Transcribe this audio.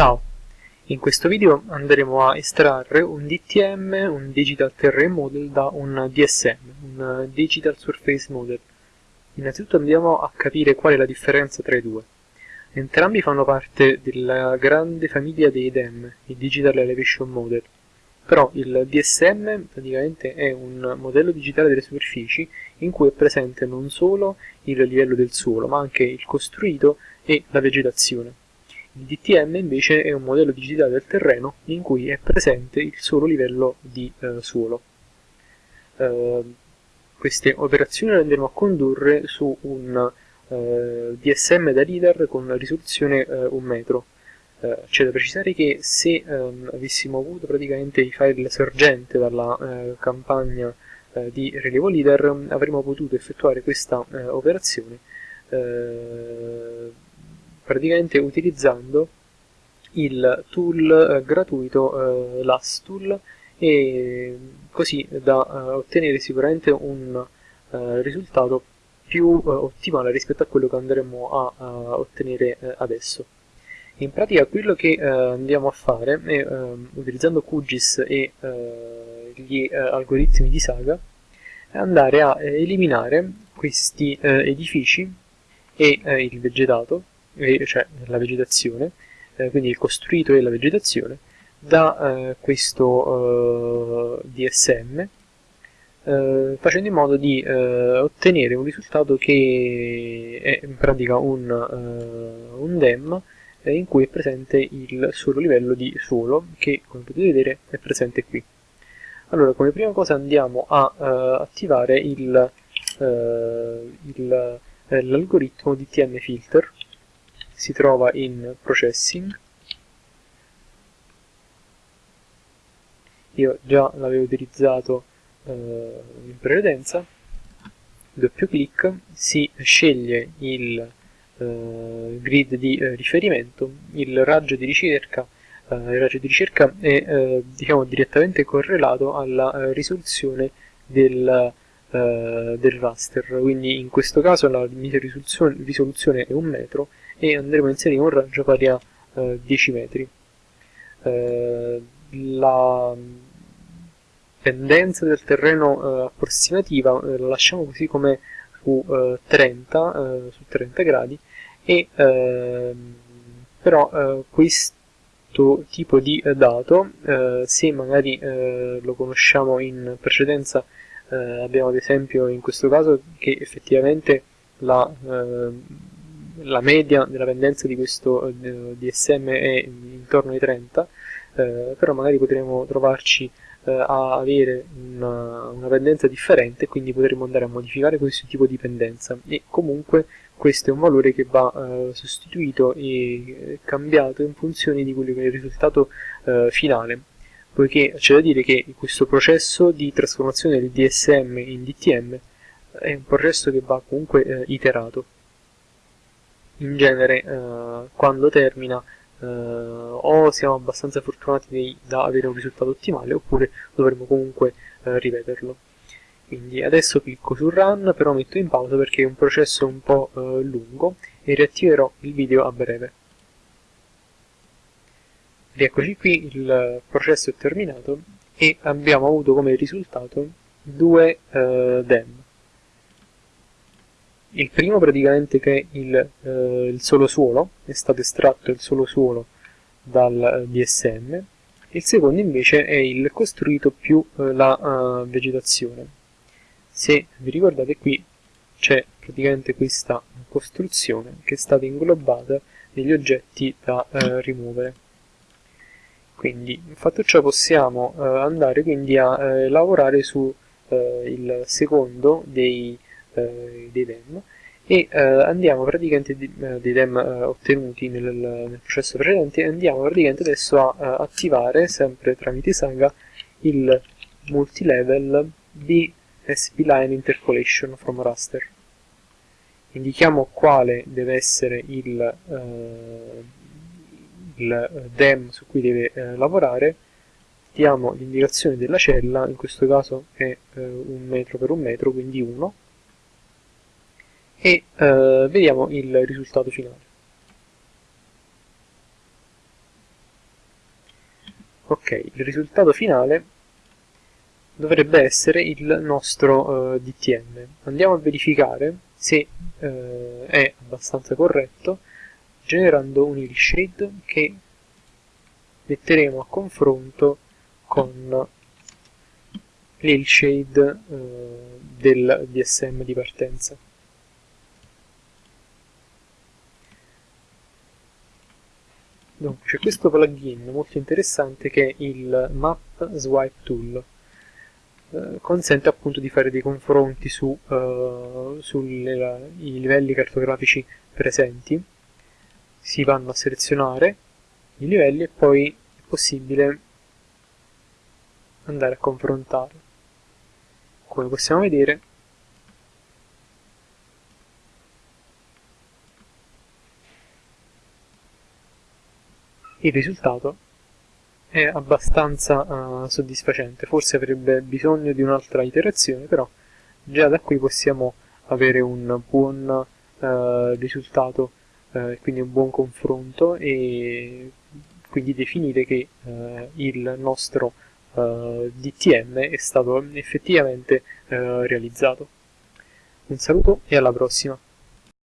Ciao! In questo video andremo a estrarre un DTM, un Digital Terrain Model, da un DSM, un Digital Surface Model. Innanzitutto andiamo a capire qual è la differenza tra i due. Entrambi fanno parte della grande famiglia dei DEM, i Digital Elevation Model. Però il DSM praticamente è un modello digitale delle superfici in cui è presente non solo il livello del suolo, ma anche il costruito e la vegetazione. Il DTM invece è un modello digitale del terreno in cui è presente il solo livello di eh, suolo. Eh, queste operazioni le andremo a condurre su un eh, DSM da LIDAR con risoluzione 1 eh, metro. Eh, c'è da precisare che se ehm, avessimo avuto praticamente i file sorgente dalla eh, campagna di rilievo LIDAR avremmo potuto effettuare questa operazione praticamente utilizzando il tool eh, gratuito eh, LASTool e così da eh, ottenere sicuramente un eh, risultato più eh, ottimale rispetto a quello che andremo a, a ottenere eh, adesso. In pratica quello che andiamo a fare è, utilizzando QGIS e gli algoritmi di Saga, è andare a eliminare questi edifici e il vegetato cioè la vegetazione, eh, quindi il costruito e la vegetazione, da eh, questo eh, DSM, eh, facendo in modo di eh, ottenere un risultato che è in pratica un, un DEM in cui è presente il solo livello di suolo che come potete vedere è presente qui. Allora come prima cosa andiamo a uh, attivare l'algoritmo DTM filter si trova in processing. Io già l'avevo utilizzato eh, in precedenza. Doppio clic si sceglie il eh, grid di eh, riferimento il raggio di ricerca eh, il raggio di ricerca è eh, diciamo direttamente correlato alla eh, risoluzione del, del raster quindi in questo caso la mia risoluzione, è un metro e andremo a inserire un raggio pari a eh, 10 metri. Eh, la pendenza del terreno eh, approssimativa eh, la lasciamo così come su 30, eh, su 30 gradi e ehm, però questo tipo di dato se magari lo conosciamo in precedenza abbiamo ad esempio in questo caso che effettivamente la la media della pendenza di questo eh, DSM è intorno ai 30, eh, però magari potremo trovarci eh, a avere una, una, pendenza differente, quindi potremo andare a modificare questo tipo di pendenza. E comunque questo è un valore che va eh, sostituito e cambiato in funzione di quello che è il risultato eh, finale, poiché c'è da dire che questo processo di trasformazione del DSM in DTM è un processo che va comunque eh, iterato in genere eh, quando termina eh, o siamo abbastanza fortunati da avere un risultato ottimale oppure dovremo comunque eh, ripeterlo. Quindi adesso clicco su Run, però metto in pausa perché è un processo un po' eh, lungo e riattiverò il video a breve. Rieccoci qui, il processo è terminato e abbiamo avuto come risultato due eh, DEM il primo praticamente che il, eh, il solo suolo, è stato estratto il solo suolo dal eh, DSM, il secondo invece è il costruito più eh, la uh, vegetazione. Se vi ricordate qui c'è praticamente questa costruzione che è stata inglobata negli oggetti da uh, rimuovere. Quindi, fatto ciò, possiamo uh, andare quindi a lavorare su il secondo dei eh, dei DEM e eh, andiamo praticamente di, eh, dei DEM ottenuti nel, nel, processo precedente andiamo praticamente adesso a attivare sempre tramite Saga il multilevel di SPLine Interpolation from Raster. Indichiamo quale deve essere il, il DEM su cui deve lavorare diamo l'indicazione della cella, in questo caso è eh, un metro per un metro, quindi 1, e eh, vediamo il risultato finale. ok il risultato finale dovrebbe essere il nostro eh, DTM andiamo a verificare se eh, è abbastanza corretto generando un hillshade che metteremo a confronto con l'hillshade eh, del DSM di partenza. C'è questo plugin molto interessante che è il Map Swipe Tool. Eh, consente appunto di fare dei confronti su, uh, sui livelli cartografici presenti. Si vanno a selezionare i livelli e poi è possibile andare a confrontare. Come possiamo vedere il risultato è abbastanza uh, soddisfacente, forse avrebbe bisogno di un'altra iterazione, però già da qui possiamo avere un buon uh, risultato e uh, quindi un buon confronto e quindi definire che il nostro DTM è stato effettivamente realizzato. Un saluto e alla prossima!